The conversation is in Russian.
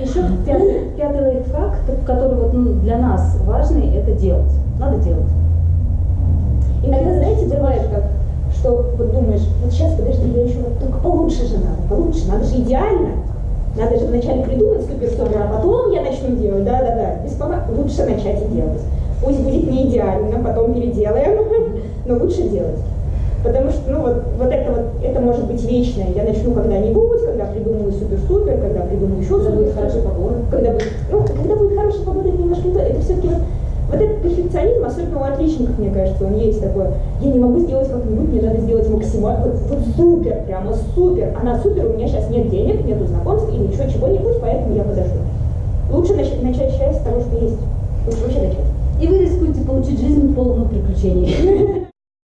Еще пятый, пятый лайфхак, который вот, ну, для нас важный, это делать. Надо делать. Иногда, знаете, бывает как, что вот думаешь, вот сейчас, подожди, я еще вот только получше же надо, получше, надо же идеально. Надо же вначале придумать супер-супер, а потом я начну делать, да-да-да, без пом- лучше начать и делать. Пусть будет не идеально, потом переделаем, но лучше делать. Потому что, ну, вот, вот это вот, это может быть вечное. Я начну когда-нибудь, когда придумаю придумаю еще Когда будет хорошая погода. Когда будет, ну, когда будет хорошая погода, это немножко не то. Это все-таки вот, вот этот перфекционизм, особенно у отличников, мне кажется, он есть такой. Я не могу сделать как-нибудь, мне надо сделать максимально, вот, вот супер, прямо супер. А на супер у меня сейчас нет денег, нету знакомств или еще чего-нибудь, поэтому я подожду. Лучше начать, начать счастье с того, что есть. Лучше вообще начать. И вы рискуете получить жизнь полную приключений.